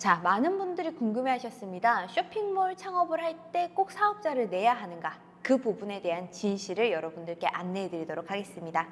자, 많은 분들이 궁금해 하셨습니다. 쇼핑몰 창업을 할 때 꼭 사업자를 내야 하는가? 그 부분에 대한 진실을 여러분들께 안내해 드리도록 하겠습니다.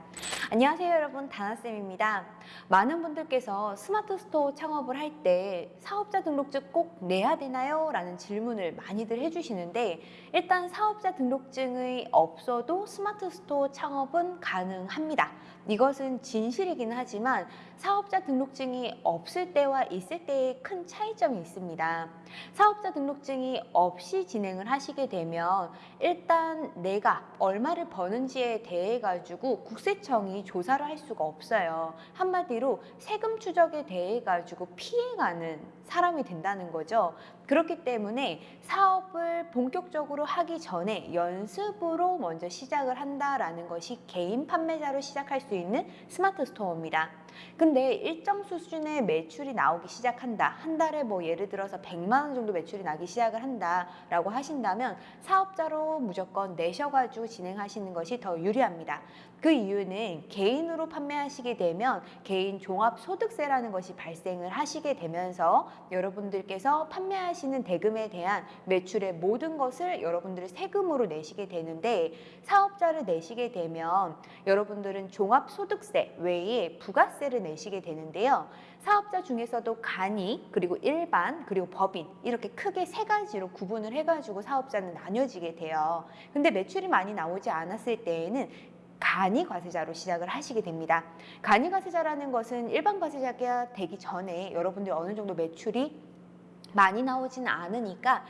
안녕하세요 여러분 다나쌤입니다. 많은 분들께서 스마트 스토어 창업을 할 때 사업자 등록증 꼭 내야 되나요? 라는 질문을 많이들 해주시는데 일단 사업자 등록증이 없어도 스마트 스토어 창업은 가능합니다. 이것은 진실이긴 하지만 사업자 등록증이 없을 때와 있을 때의 큰 차이점이 있습니다. 사업자 등록증이 없이 진행을 하시게 되면 일단 내가 얼마를 버는지에 대해 가지고 국세청이 조사를 할 수가 없어요. 한마디로 세금 추적에 대해 가지고 피해가는 사람이 된다는 거죠. 그렇기 때문에 사업을 본격적으로 하기 전에 연습으로 먼저 시작을 한다라는 것이 개인 판매자로 시작할 수 있는 스마트 스토어입니다. 근데 일정 수준의 매출이 나오기 시작한다. 한 달에 뭐 예를 들어서 100만 원 정도 매출이 나기 시작을 한다라고 하신다면 사업자로 무조건 내셔가지고 진행하시는 것이 더 유리합니다. 그 이유는 개인으로 판매하시게 되면 개인 종합소득세라는 것이 발생을 하시게 되면서 여러분들께서 판매하시는 대금에 대한 매출의 모든 것을 여러분들이 세금으로 내시게 되는데 사업자를 내시게 되면 여러분들은 종합소득세 외에 부가세를 내시게 되는데요. 사업자 중에서도 간이 그리고 일반 그리고 법인 이렇게 크게 세 가지로 구분을 해가지고 사업자는 나뉘어지게 돼요. 근데 매출이 많이 나오지 않았을 때에는 간이 과세자로 시작을 하시게 됩니다. 간이 과세자라는 것은 일반 과세자가 되기 전에 여러분들 어느 정도 매출이 많이 나오지는 않으니까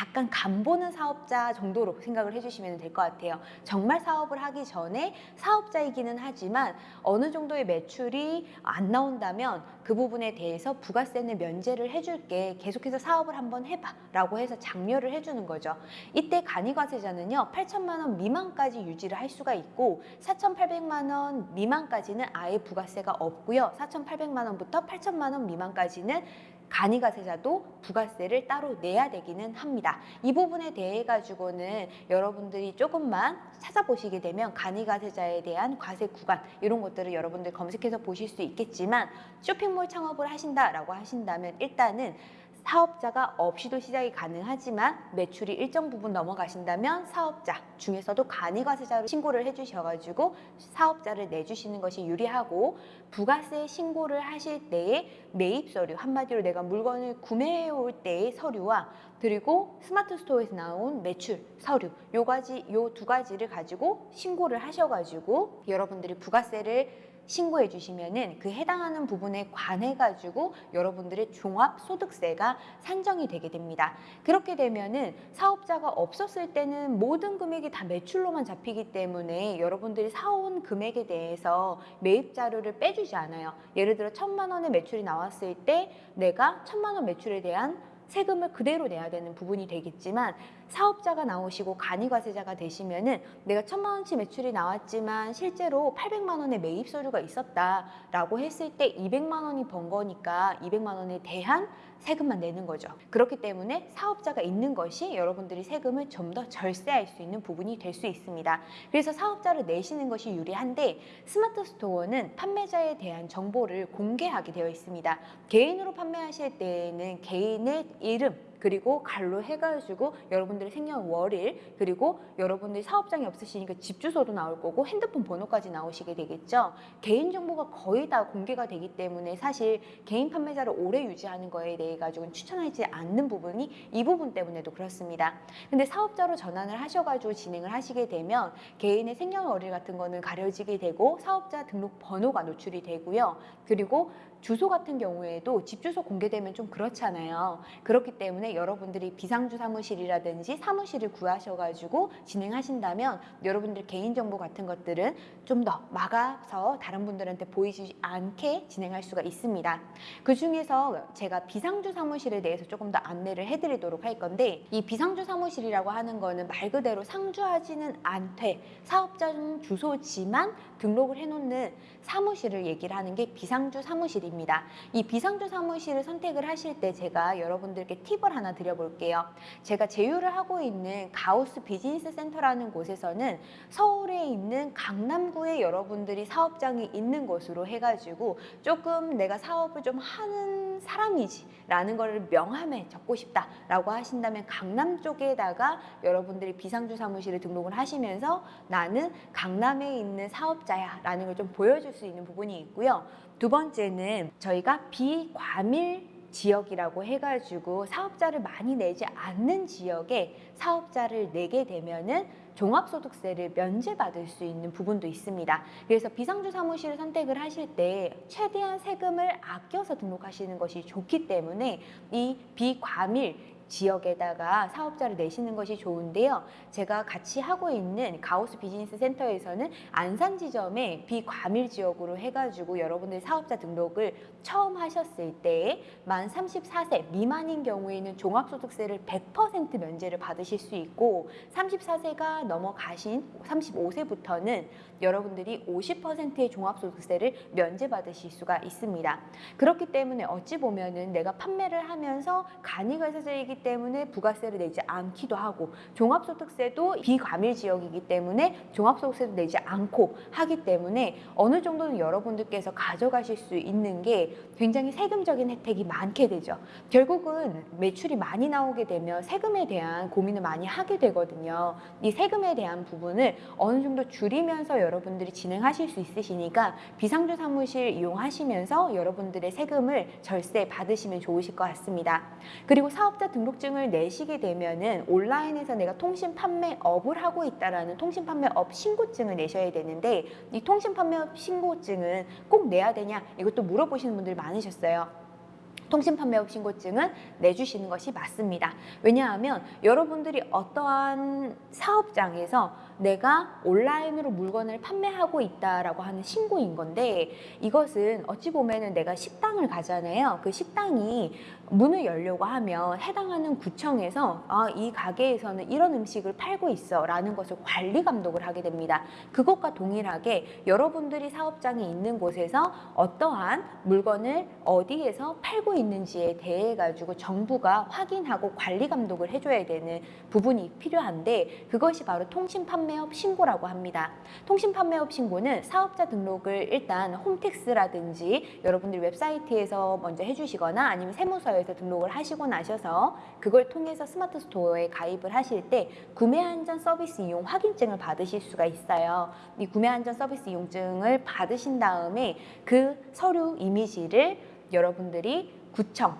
약간 간 보는 사업자 정도로 생각을 해주시면 될 것 같아요. 정말 사업을 하기 전에 사업자이기는 하지만 어느 정도의 매출이 안 나온다면 그 부분에 대해서 부가세는 면제를 해줄게 계속해서 사업을 한번 해봐 라고 해서 장려를 해주는 거죠. 이때 간이과세자는요 8천만 원 미만까지 유지를 할 수가 있고 4,800만 원 미만까지는 아예 부가세가 없고요. 4,800만 원부터 8천만 원 미만까지는 간이가세자도 부가세를 따로 내야 되기는 합니다. 이 부분에 대해 가지고는 여러분들이 조금만 찾아보시게 되면 간이가세자에 대한 과세 구간 이런 것들을 여러분들 검색해서 보실 수 있겠지만 쇼핑몰 창업을 하신다라고 하신다면 일단은 사업자가 없이도 시작이 가능하지만 매출이 일정 부분 넘어가신다면 사업자 중에서도 간이과세자로 신고를 해주셔가지고 사업자를 내주시는 것이 유리하고 부가세 신고를 하실 때의 매입 서류 한마디로 내가 물건을 구매해 올 때의 서류와 그리고 스마트 스토어에서 나온 매출 서류 요 가지 요 두 가지를 가지고 신고를 하셔가지고 여러분들이 부가세를 신고해 주시면은 그 해당하는 부분에 관해 가지고 여러분들의 종합 소득세가 산정이 되게 됩니다. 그렇게 되면은 사업자가 없었을 때는 모든 금액이 다 매출로만 잡히기 때문에 여러분들이 사온 금액에 대해서 매입 자료를 빼주지 않아요. 예를 들어 천만 원의 매출이 나왔을 때 내가 천만 원 매출에 대한 세금을 그대로 내야 되는 부분이 되겠지만 사업자가 나오시고 간이과세자가 되시면은 내가 천만 원치 매출이 나왔지만 실제로 800만 원의 매입 서류가 있었다라고 했을 때 200만 원이 번 거니까 200만 원에 대한 세금만 내는 거죠. 그렇기 때문에 사업자가 있는 것이 여러분들이 세금을 좀 더 절세할 수 있는 부분이 될 수 있습니다. 그래서 사업자를 내시는 것이 유리한데 스마트 스토어는 판매자에 대한 정보를 공개하게 되어 있습니다. 개인으로 판매하실 때에는 개인의 이름, 그리고 갈로 해가지고 여러분들의 생년 월일 그리고 여러분들이 사업장이 없으시니까 집 주소도 나올 거고 핸드폰 번호까지 나오시게 되겠죠. 개인정보가 거의 다 공개가 되기 때문에 사실 개인 판매자를 오래 유지하는 거에 대해 가지고는 추천하지 않는 부분이 이 부분 때문에도 그렇습니다. 근데 사업자로 전환을 하셔가지고 진행을 하시게 되면 개인의 생년월일 같은 거는 가려지게 되고 사업자 등록 번호가 노출이 되고요. 그리고 주소 같은 경우에도 집 주소 공개되면 좀 그렇잖아요. 그렇기 때문에 여러분들이 비상주 사무실이라든지 사무실을 구하셔가지고 진행하신다면 여러분들 개인정보 같은 것들은 좀 더 막아서 다른 분들한테 보이지 않게 진행할 수가 있습니다. 그 중에서 제가 비상주 사무실에 대해서 조금 더 안내를 해드리도록 할 건데 이 비상주 사무실이라고 하는 거는 말 그대로 상주하지는 않되 사업자 주소지만 등록을 해놓는 사무실을 얘기를 하는 게 비상주 사무실입니다. 이 비상주 사무실을 선택을 하실 때 제가 여러분들께 팁을 하나 하나 드려볼게요. 제가 제휴를 하고 있는 가우스 비즈니스 센터라는 곳에서는 서울에 있는 강남구에 여러분들이 사업장이 있는 곳으로 해가지고 조금 내가 사업을 좀 하는 사람이지 라는 거를 명함에 적고 싶다 라고 하신다면 강남 쪽에다가 여러분들이 비상주 사무실에 등록을 하시면서 나는 강남에 있는 사업자야 라는 걸 좀 보여줄 수 있는 부분이 있고요. 두 번째는 저희가 비과밀 지역이라고 해가지고 사업자를 많이 내지 않는 지역에 사업자를 내게 되면은 종합소득세를 면제받을 수 있는 부분도 있습니다. 그래서 비상주 사무실을 선택을 하실 때 최대한 세금을 아껴서 등록하시는 것이 좋기 때문에 이 비과밀 지역에다가 사업자를 내시는 것이 좋은데요. 제가 같이 하고 있는 가우스 비즈니스 센터에서는 안산 지점에 비과밀 지역으로 해가지고 여러분들 사업자 등록을 처음 하셨을 때 만 34세 미만인 경우에는 종합소득세를 100% 면제를 받으실 수 있고 34세가 넘어가신 35세부터는 여러분들이 50%의 종합소득세를 면제받으실 수가 있습니다. 그렇기 때문에 어찌 보면은 내가 판매를 하면서 간이가세제이기 때문에 부가세를 내지 않기도 하고 종합소득세도 비과밀 지역이기 때문에 종합소득세도 내지 않고 하기 때문에 어느 정도는 여러분들께서 가져가실 수 있는 게 굉장히 세금적인 혜택이 많게 되죠. 결국은 매출이 많이 나오게 되면 세금에 대한 고민을 많이 하게 되거든요. 이 세금에 대한 부분을 어느 정도 줄이면서 여러분들이 진행하실 수 있으시니까 비상주 사무실 이용하시면서 여러분들의 세금을 절세 받으시면 좋으실 것 같습니다. 그리고 사업자 등록 증을 내시게 되면은 온라인에서 내가 통신 판매업을 하고 있다라는 통신 판매업 신고증을 내셔야 되는데 이 통신 판매업 신고증은 꼭 내야 되냐 이것도 물어보시는 분들이 많으셨어요. 통신 판매업 신고증은 내주시는 것이 맞습니다. 왜냐하면 여러분들이 어떠한 사업장에서 내가 온라인으로 물건을 판매하고 있다라고 하는 신고인 건데 이것은 어찌 보면은 내가 식당을 가잖아요. 그 식당이 문을 열려고 하면 해당하는 구청에서 아, 이 가게에서는 이런 음식을 팔고 있어 라는 것을 관리 감독을 하게 됩니다. 그것과 동일하게 여러분들이 사업장이 있는 곳에서 어떠한 물건을 어디에서 팔고 있는지에 대해 가지고 정부가 확인하고 관리 감독을 해줘야 되는 부분이 필요한데 그것이 바로 통신 판매업 신고라고 합니다. 통신 판매업 신고는 사업자 등록을 일단 홈택스라든지 여러분들 웹사이트에서 먼저 해주시거나 아니면 세무서에서 등록을 하시고 나셔서 그걸 통해서 스마트 스토어에 가입을 하실 때 구매 안전 서비스 이용 확인증을 받으실 수가 있어요. 이 구매 안전 서비스 이용증을 받으신 다음에 그 서류 이미지를 여러분들이 구청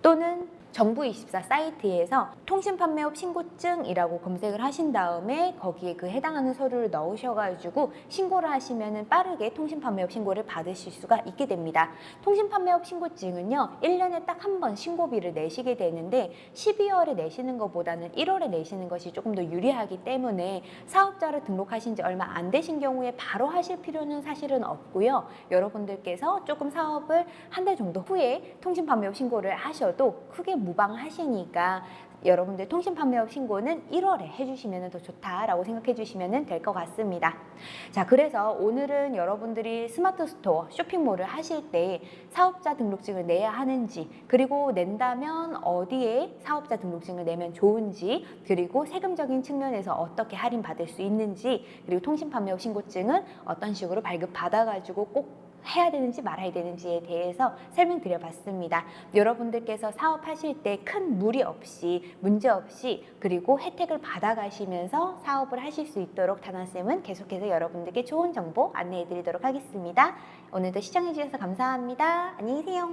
또는 정부24 사이트에서 통신판매업 신고증이라고 검색을 하신 다음에 거기에 그 해당하는 서류를 넣으셔가지고 신고를 하시면 빠르게 통신판매업 신고를 받으실 수가 있게 됩니다. 통신판매업 신고증은요, 1년에 딱 한 번 신고비를 내시게 되는데 12월에 내시는 것보다는 1월에 내시는 것이 조금 더 유리하기 때문에 사업자를 등록하신 지 얼마 안 되신 경우에 바로 하실 필요는 사실은 없고요. 여러분들께서 조금 사업을 한 달 정도 후에 통신판매업 신고를 하셔도 크게 무방하시니까 여러분들 통신 판매업 신고는 1월에 해주시면 더 좋다라고 생각해 주시면 될 것 같습니다. 자, 그래서 오늘은 여러분들이 스마트 스토어 쇼핑몰을 하실 때 사업자 등록증을 내야 하는지 그리고 낸다면 어디에 사업자 등록증을 내면 좋은지 그리고 세금적인 측면에서 어떻게 할인 받을 수 있는지 그리고 통신 판매업 신고증은 어떤 식으로 발급 받아가지고 꼭 해야 되는지 말아야 되는지에 대해서 설명드려 봤습니다. 여러분들께서 사업하실 때 큰 무리 없이 문제 없이 그리고 혜택을 받아가시면서 사업을 하실 수 있도록 다나쌤은 계속해서 여러분들께 좋은 정보 안내해 드리도록 하겠습니다. 오늘도 시청해 주셔서 감사합니다. 안녕히 계세요.